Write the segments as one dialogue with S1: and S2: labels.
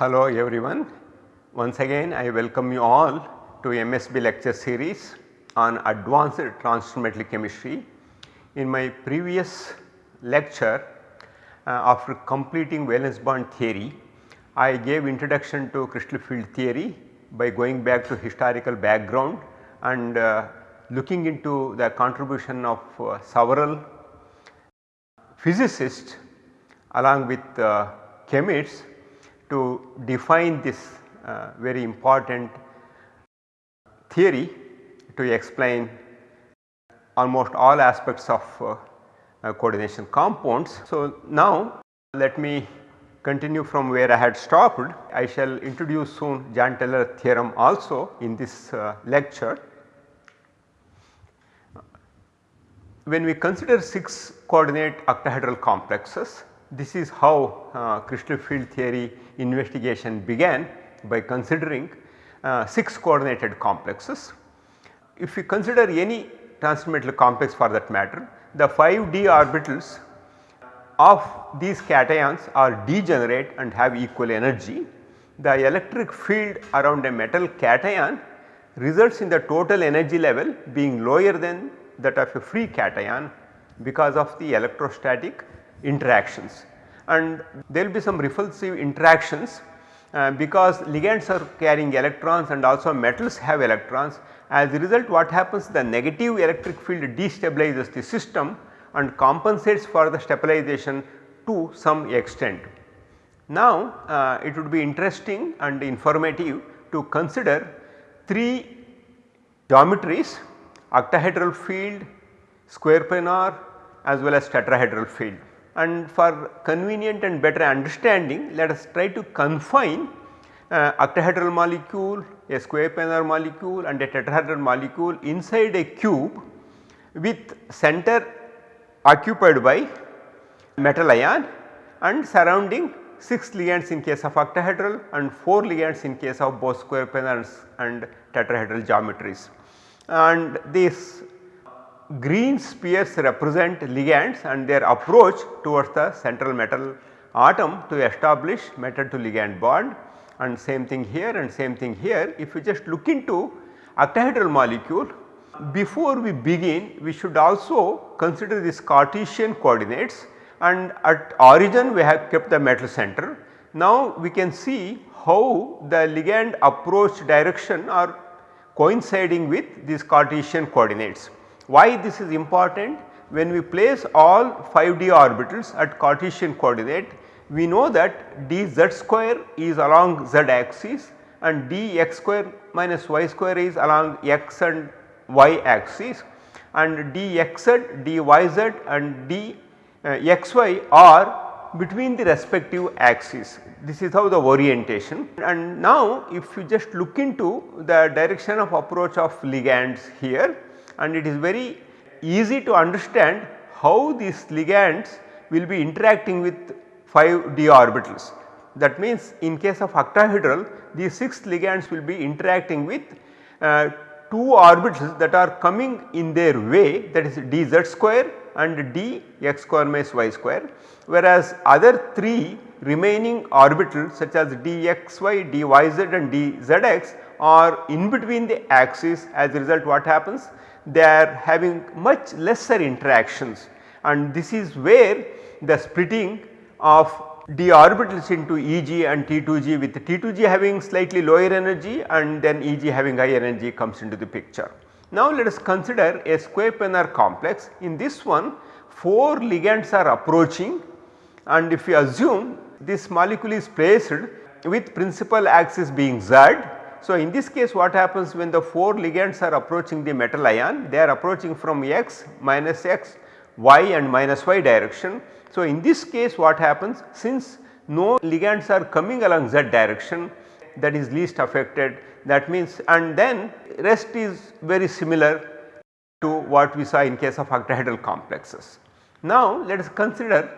S1: Hello everyone. Once again I welcome you all to MSB lecture series on advanced transition metal chemistry. In my previous lecture uh, after completing valence bond theory I gave introduction to crystal field theory by going back to historical background and uh, looking into the contribution of uh, several physicists along with uh, chemists to define this uh, very important theory to explain almost all aspects of uh, uh, coordination compounds. So, now let me continue from where I had stopped. I shall introduce soon Jahn-Teller theorem also in this uh, lecture. When we consider 6 coordinate octahedral complexes, this is how uh, crystal field theory investigation began by considering uh, 6 coordinated complexes. If we consider any transition metal complex for that matter, the 5 d orbitals of these cations are degenerate and have equal energy. The electric field around a metal cation results in the total energy level being lower than that of a free cation because of the electrostatic interactions and there will be some repulsive interactions uh, because ligands are carrying electrons and also metals have electrons. As a result what happens the negative electric field destabilizes the system and compensates for the stabilization to some extent. Now uh, it would be interesting and informative to consider 3 geometries octahedral field, square planar as well as tetrahedral field and for convenient and better understanding let us try to confine uh, octahedral molecule, a square planar molecule and a tetrahedral molecule inside a cube with center occupied by metal ion and surrounding 6 ligands in case of octahedral and 4 ligands in case of both square planar and tetrahedral geometries. And this green spheres represent ligands and their approach towards the central metal atom to establish metal to ligand bond and same thing here and same thing here. If you just look into octahedral molecule before we begin we should also consider these Cartesian coordinates and at origin we have kept the metal center. Now we can see how the ligand approach direction are coinciding with these Cartesian coordinates. Why this is important? When we place all 5d orbitals at Cartesian coordinate we know that dz square is along z axis and dx square minus y square is along x and y axis and dxz, dyz and dxy are between the respective axes. This is how the orientation and now if you just look into the direction of approach of ligands here and it is very easy to understand how these ligands will be interacting with 5 d orbitals. That means in case of octahedral these 6 ligands will be interacting with uh, 2 orbitals that are coming in their way that is dz square and d x square minus y square whereas other 3 remaining orbitals such as dxy, dyz and dzx are in between the axis as a result what happens they are having much lesser interactions. And this is where the splitting of d orbitals into Eg and T2g with T2g having slightly lower energy and then Eg having higher energy comes into the picture. Now let us consider a square planar complex. In this one 4 ligands are approaching. And if we assume this molecule is placed with principal axis being Z so, in this case what happens when the 4 ligands are approaching the metal ion they are approaching from x minus x y and minus y direction. So, in this case what happens since no ligands are coming along z direction that is least affected that means and then rest is very similar to what we saw in case of octahedral complexes. Now let us consider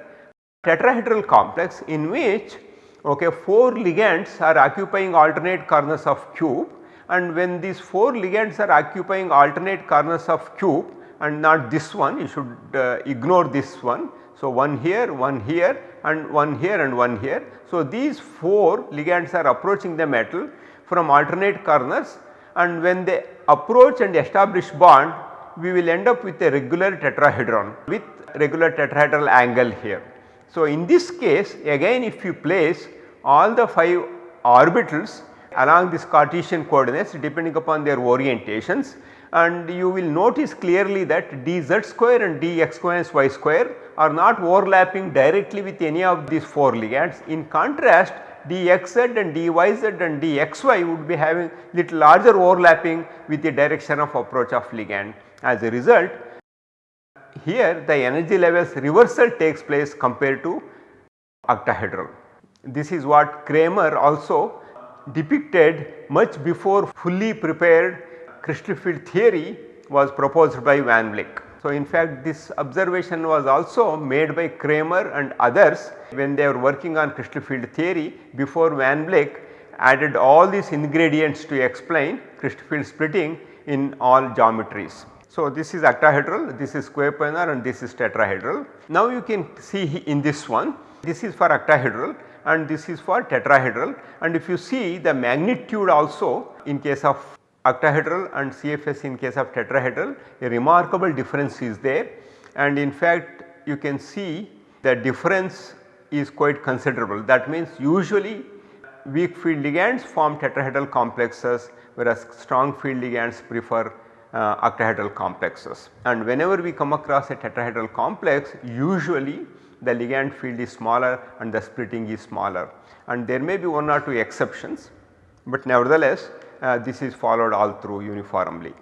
S1: tetrahedral complex in which okay 4 ligands are occupying alternate corners of cube and when these 4 ligands are occupying alternate corners of cube and not this one you should uh, ignore this one. So, one here, one here and one here and one here. So, these 4 ligands are approaching the metal from alternate corners and when they approach and establish bond we will end up with a regular tetrahedron with regular tetrahedral angle here. So, in this case again if you place all the 5 orbitals along this Cartesian coordinates depending upon their orientations and you will notice clearly that dz square and dx square and y square are not overlapping directly with any of these 4 ligands. In contrast dxz and dyz and dxy would be having little larger overlapping with the direction of approach of ligand. As a result here the energy levels reversal takes place compared to octahedral. This is what Kramer also depicted much before fully prepared crystal field theory was proposed by Van Vleck. So, in fact this observation was also made by Kramer and others when they were working on crystal field theory before Van Vleck added all these ingredients to explain crystal field splitting in all geometries. So, this is octahedral, this is square planar and this is tetrahedral. Now, you can see in this one, this is for octahedral and this is for tetrahedral. And if you see the magnitude also in case of octahedral and CFS in case of tetrahedral a remarkable difference is there. And in fact you can see the difference is quite considerable. That means usually weak field ligands form tetrahedral complexes whereas strong field ligands prefer uh, octahedral complexes. And whenever we come across a tetrahedral complex usually the ligand field is smaller and the splitting is smaller. And there may be one or two exceptions, but nevertheless uh, this is followed all through uniformly.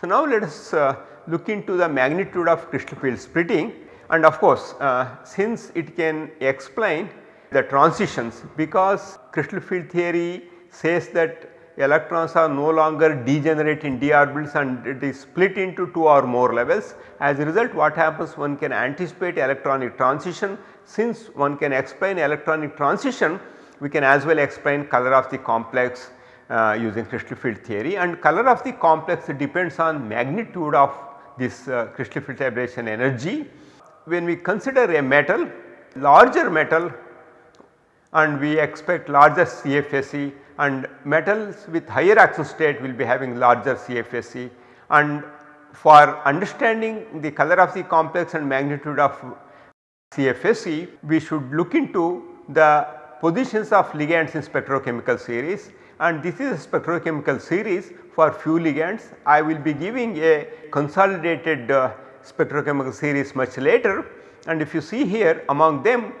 S1: So, now let us uh, look into the magnitude of crystal field splitting. And of course, uh, since it can explain the transitions because crystal field theory says that electrons are no longer degenerate in d orbitals and it is split into 2 or more levels. As a result what happens one can anticipate electronic transition since one can explain electronic transition we can as well explain color of the complex uh, using crystal field theory and color of the complex depends on magnitude of this uh, crystal field aberration energy. When we consider a metal larger metal and we expect larger CFSE and metals with higher oxidation state will be having larger CFSE and for understanding the color of the complex and magnitude of CFSE we should look into the positions of ligands in spectrochemical series. And this is a spectrochemical series for few ligands. I will be giving a consolidated uh, spectrochemical series much later. And if you see here among them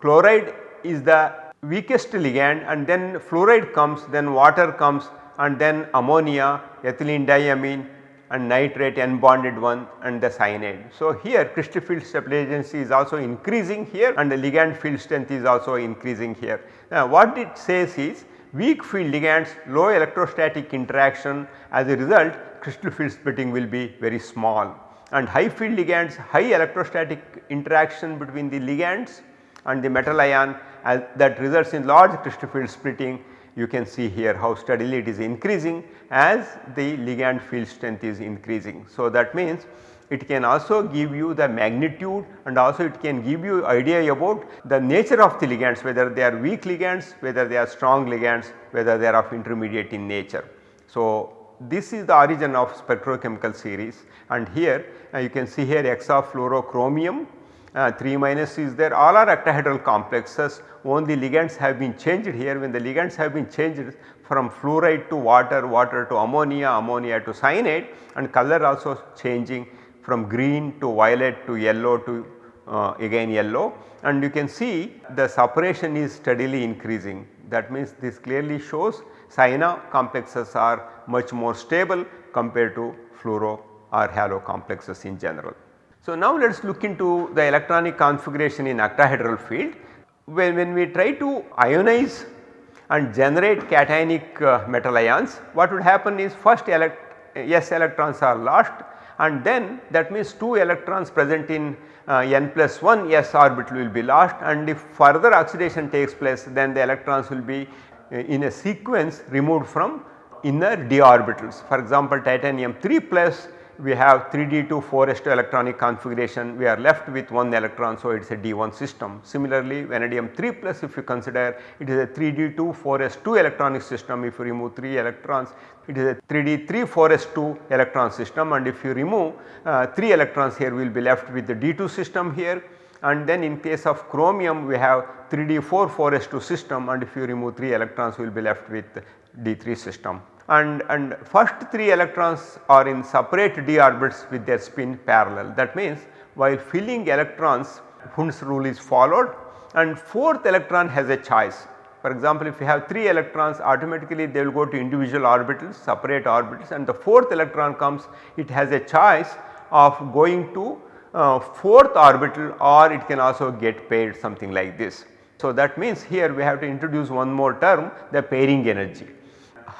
S1: chloride is the weakest ligand and then fluoride comes then water comes and then ammonia, ethylene diamine and nitrite n bonded one and the cyanide. So, here crystal field stability is also increasing here and the ligand field strength is also increasing here. Now, what it says is weak field ligands low electrostatic interaction as a result crystal field splitting will be very small and high field ligands high electrostatic interaction between the ligands and the metal ion that results in large crystal field splitting you can see here how steadily it is increasing as the ligand field strength is increasing. So, that means it can also give you the magnitude and also it can give you idea about the nature of the ligands whether they are weak ligands, whether they are strong ligands, whether they are of intermediate in nature. So, this is the origin of spectrochemical series and here uh, you can see here hexafluorochromium uh, 3 minus is there all are octahedral complexes only ligands have been changed here when the ligands have been changed from fluoride to water, water to ammonia, ammonia to cyanide and color also changing from green to violet to yellow to uh, again yellow and you can see the separation is steadily increasing. That means this clearly shows cyano complexes are much more stable compared to fluoro or halo complexes in general. So, now let us look into the electronic configuration in octahedral field. When, when we try to ionize and generate cationic uh, metal ions, what would happen is first elect S electrons are lost and then that means 2 electrons present in uh, n plus 1 s orbital will be lost and if further oxidation takes place then the electrons will be uh, in a sequence removed from inner d orbitals. For example, titanium 3 plus we have 3d2 4s2 electronic configuration. We are left with 1 electron so it is a d1 system. Similarly vanadium 3 plus if you consider it is a 3d2 4s2 electronic system. If you remove 3 electrons it is a 3d3 4s2 electron system. And if you remove uh, 3 electrons here we will be left with the d2 system here. And then in case of chromium we have 3d4 4s2 system. And if you remove 3 electrons we will be left with d3 system and, and first 3 electrons are in separate d orbits with their spin parallel. That means while filling electrons Hund's rule is followed and 4th electron has a choice. For example, if you have 3 electrons automatically they will go to individual orbitals separate orbitals and the 4th electron comes it has a choice of going to uh, 4th orbital or it can also get paired something like this. So, that means here we have to introduce one more term the pairing energy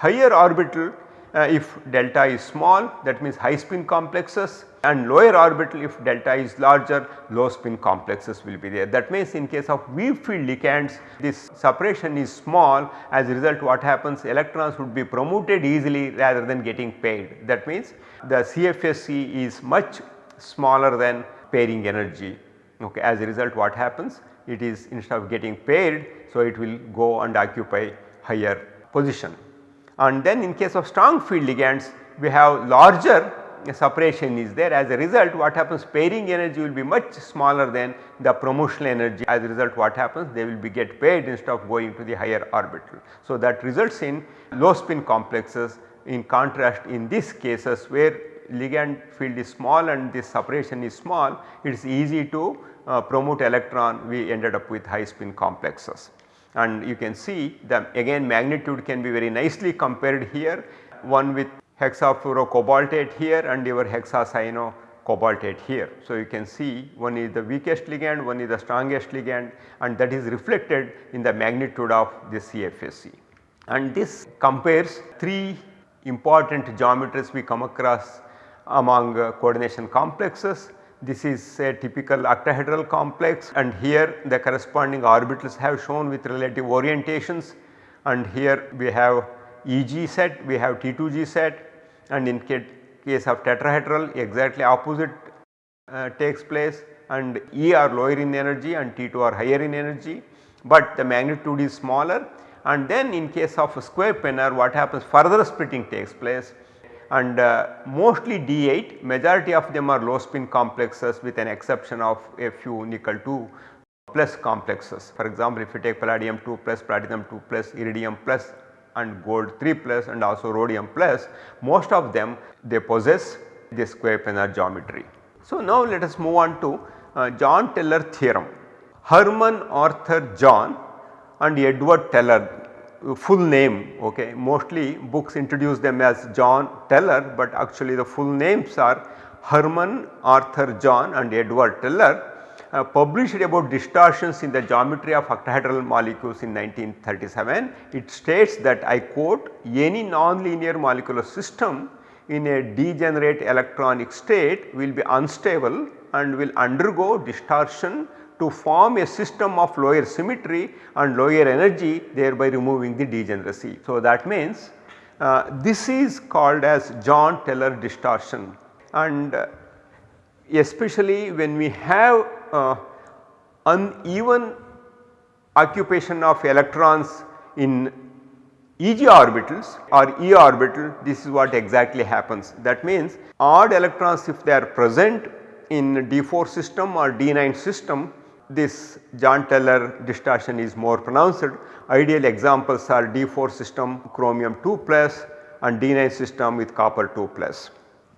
S1: higher orbital uh, if delta is small that means high spin complexes and lower orbital if delta is larger low spin complexes will be there. That means in case of weak field ligands this separation is small as a result what happens electrons would be promoted easily rather than getting paired. That means the CFSE is much smaller than pairing energy okay. As a result what happens it is instead of getting paired so it will go and occupy higher position and then in case of strong field ligands we have larger separation is there. As a result what happens? Pairing energy will be much smaller than the promotional energy. As a result what happens? They will be get paired instead of going to the higher orbital. So, that results in low spin complexes in contrast in these cases where ligand field is small and this separation is small it is easy to uh, promote electron. We ended up with high spin complexes and you can see the again magnitude can be very nicely compared here one with hexafluorocobaltate here and your hexacyano cobaltate here. So, you can see one is the weakest ligand, one is the strongest ligand and that is reflected in the magnitude of the CFSE. And this compares 3 important geometries we come across among uh, coordination complexes this is a typical octahedral complex and here the corresponding orbitals have shown with relative orientations. And here we have EG set, we have T2G set and in case of tetrahedral exactly opposite uh, takes place. And E are lower in energy and T2 are higher in energy, but the magnitude is smaller. And then in case of a square planar what happens? Further splitting takes place and uh, mostly D8 majority of them are low spin complexes with an exception of a few nickel 2 plus complexes. For example, if you take palladium 2 plus, platinum 2 plus, iridium plus and gold 3 plus and also rhodium plus most of them they possess this square planar geometry. So, now let us move on to uh, Jahn Teller theorem. Hermann Arthur Jahn and Edward Teller full name okay mostly books introduce them as Jahn Teller but actually the full names are Hermann Arthur Jahn and Edward Teller uh, published about distortions in the geometry of octahedral molecules in 1937. It states that I quote any nonlinear molecular system in a degenerate electronic state will be unstable and will undergo distortion to form a system of lower symmetry and lower energy thereby removing the degeneracy. So, that means uh, this is called as Jahn-Teller distortion and uh, especially when we have uh, uneven occupation of electrons in EG orbitals or E orbital this is what exactly happens. That means odd electrons if they are present in D4 system or D9 system this Jahn Teller distortion is more pronounced. Ideal examples are D4 system chromium 2 plus and D9 system with copper 2 plus.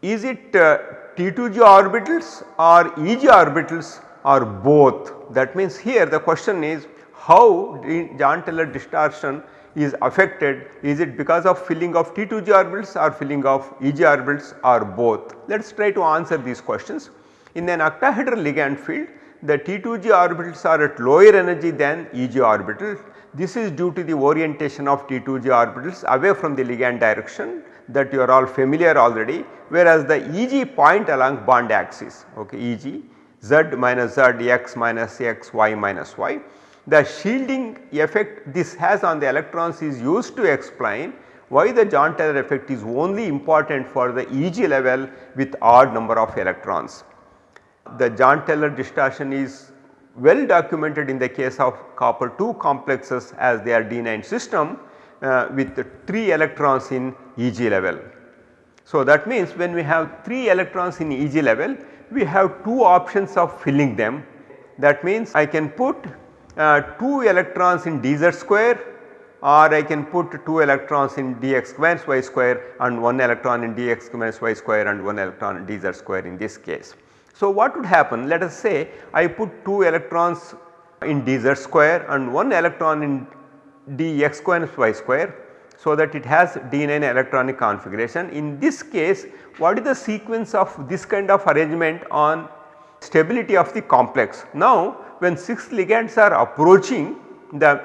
S1: Is it uh, T2G orbitals or EG orbitals or both? That means here the question is how Jahn Teller distortion is affected is it because of filling of T2G orbitals or filling of EG orbitals or both. Let us try to answer these questions. In an octahedral ligand field the T2G orbitals are at lower energy than EG orbitals. This is due to the orientation of T2G orbitals away from the ligand direction that you are all familiar already whereas the EG point along bond axis okay EG Z minus Z X minus X Y minus Y. The shielding effect this has on the electrons is used to explain Why the Jahn-Teller effect is only important for the EG level with odd number of electrons. The Jahn-Teller distortion is well documented in the case of copper 2 complexes as they are D9 system uh, with 3 electrons in EG level. So, that means when we have 3 electrons in EG level we have 2 options of filling them that means I can put uh, 2 electrons in dz square or I can put 2 electrons in dx minus y square and 1 electron in dx minus y square and 1 electron in dz square in this case. So, what would happen let us say I put 2 electrons in dz square and 1 electron in dx minus y square so that it has d9 electronic configuration. In this case what is the sequence of this kind of arrangement on stability of the complex. Now when 6 ligands are approaching the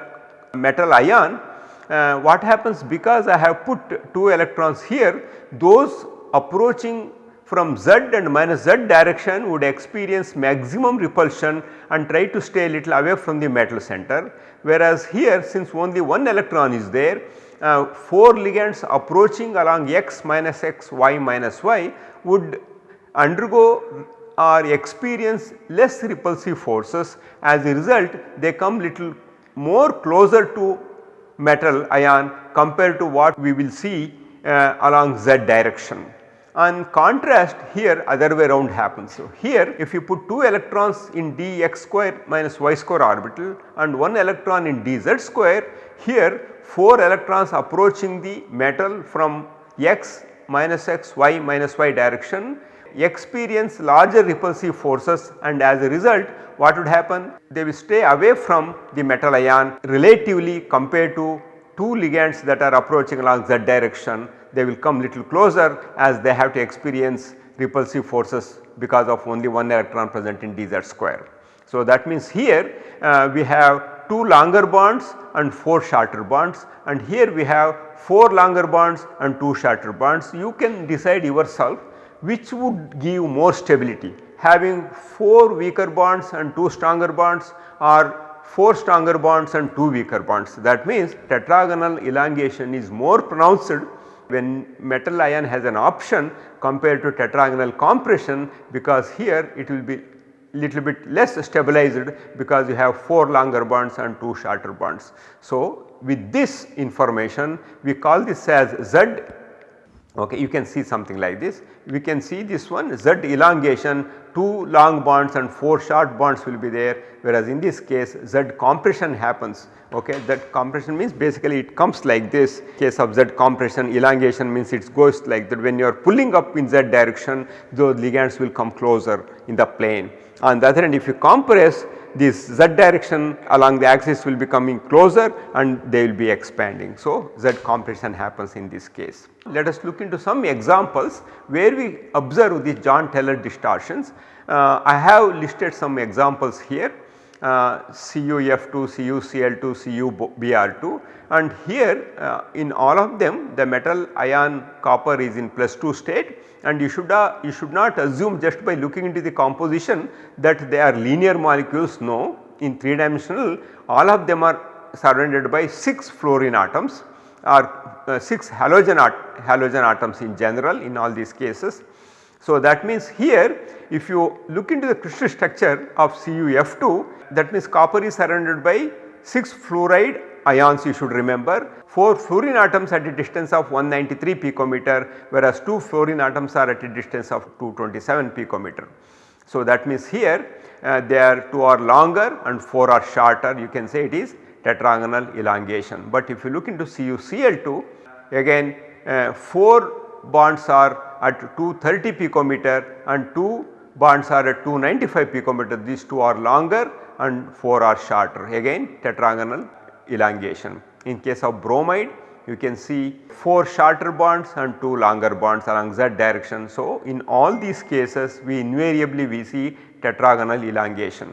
S1: metal ion uh, what happens because I have put 2 electrons here those approaching from z and minus z direction would experience maximum repulsion and try to stay a little away from the metal center. Whereas here since only one electron is there uh, 4 ligands approaching along x minus x y minus y would undergo or experience less repulsive forces as a result they come little more closer to metal ion compared to what we will see uh, along z direction. On contrast here other way around happens. So, here if you put 2 electrons in dx square minus y square orbital and 1 electron in dz square here 4 electrons approaching the metal from x minus x y minus y direction experience larger repulsive forces and as a result what would happen they will stay away from the metal ion relatively compared to 2 ligands that are approaching along z direction they will come little closer as they have to experience repulsive forces because of only one electron present in dz square. So, that means here uh, we have 2 longer bonds and 4 shorter bonds and here we have 4 longer bonds and 2 shorter bonds. You can decide yourself which would give more stability having 4 weaker bonds and 2 stronger bonds or 4 stronger bonds and 2 weaker bonds. That means tetragonal elongation is more pronounced when metal ion has an option compared to tetragonal compression because here it will be little bit less stabilized because you have 4 longer bonds and 2 shorter bonds. So, with this information we call this as Z okay you can see something like this. We can see this one Z elongation 2 long bonds and 4 short bonds will be there. Whereas in this case Z compression happens. Okay that compression means basically it comes like this. Case of Z compression elongation means it goes like that. When you are pulling up in Z direction those ligands will come closer in the plane. On the other hand if you compress this z direction along the axis will be coming closer and they will be expanding. So, z compression happens in this case. Let us look into some examples where we observe these Jahn-Teller distortions. Uh, I have listed some examples here uh, CuF2, CuCl2, CuBr2 and here uh, in all of them the metal ion copper is in plus 2 state. And you should uh, you should not assume just by looking into the composition that they are linear molecules. No in 3 dimensional all of them are surrounded by 6 fluorine atoms or uh, 6 halogen, halogen atoms in general in all these cases. So, that means here if you look into the crystal structure of CuF2 that means copper is surrounded by 6 fluoride ions you should remember 4 fluorine atoms at a distance of 193 picometer whereas 2 fluorine atoms are at a distance of 227 picometer. So, that means here uh, they are 2 are longer and 4 are shorter you can say it is tetragonal elongation. But if you look into CuCl2 again uh, 4 bonds are at 230 picometer and 2 bonds are at 295 picometer these 2 are longer and 4 are shorter again tetragonal elongation. In case of bromide you can see 4 shorter bonds and 2 longer bonds along z direction. So, in all these cases we invariably we see tetragonal elongation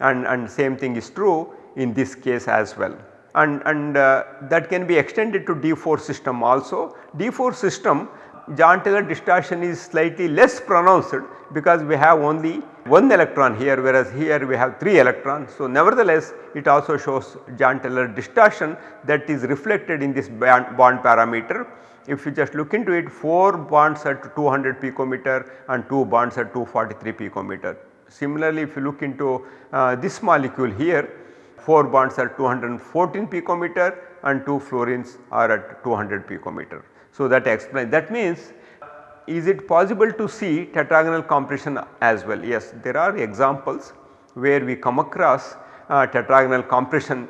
S1: and, and same thing is true in this case as well. And, and uh, that can be extended to D4 system also. D4 system Jahn distortion is slightly less pronounced because we have only 1 electron here whereas here we have 3 electrons. So, nevertheless it also shows Jahn-Teller distortion that is reflected in this bond, parameter. If you just look into it 4 bonds at 200 picometer and 2 bonds at 243 picometer. Similarly, if you look into uh, this molecule here 4 bonds at 214 picometer and 2 fluorines are at 200 picometer. So, that explains that means is it possible to see tetragonal compression as well? Yes, there are examples where we come across uh, tetragonal compression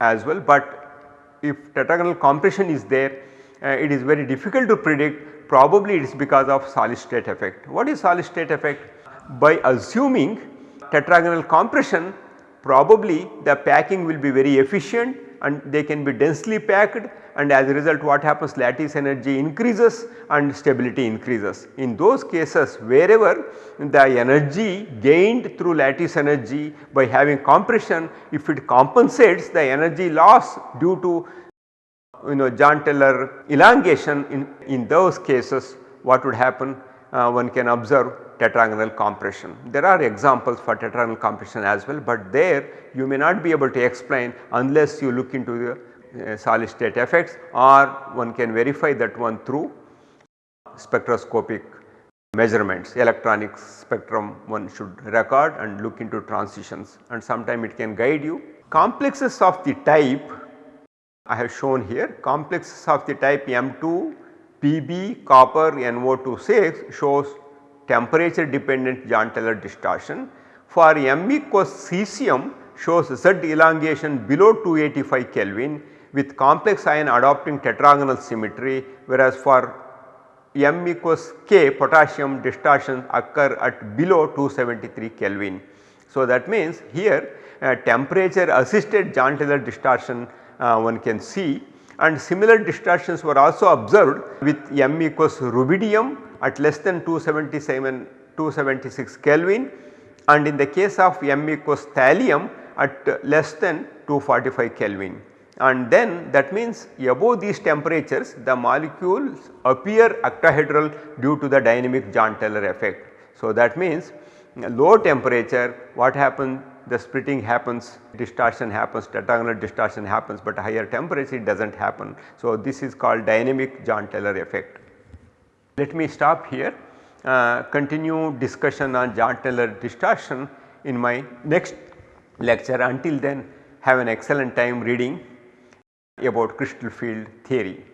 S1: as well, but if tetragonal compression is there uh, it is very difficult to predict probably it is because of solid state effect. What is solid state effect? By assuming tetragonal compression probably the packing will be very efficient and they can be densely packed and as a result what happens lattice energy increases and stability increases. In those cases wherever the energy gained through lattice energy by having compression if it compensates the energy loss due to you know Jahn-Teller elongation in, in those cases what would happen uh, one can observe tetragonal compression. There are examples for tetragonal compression as well, but there you may not be able to explain unless you look into the uh, solid state effects or one can verify that one through spectroscopic measurements electronic spectrum one should record and look into transitions and sometime it can guide you. Complexes of the type I have shown here complexes of the type M2 Pb copper NO26 shows temperature dependent Jahn-Teller distortion. For M equals cesium shows Z elongation below 285 Kelvin with complex ion adopting tetragonal symmetry whereas for M equals K potassium distortion occur at below 273 Kelvin. So, that means here uh, temperature assisted Jahn-Teller distortion uh, one can see and similar distortions were also observed with M equals rubidium at less than 277 276 Kelvin. And in the case of M equals thallium at less than 245 Kelvin. And then that means above these temperatures the molecules appear octahedral due to the dynamic Jahn-Teller effect. So, that means low temperature what happens the splitting happens distortion happens tetragonal distortion happens but higher temperature it does not happen. So, this is called dynamic Jahn-Teller effect. Let me stop here uh, continue discussion on Jahn-Teller distortion in my next lecture until then have an excellent time reading about crystal field theory.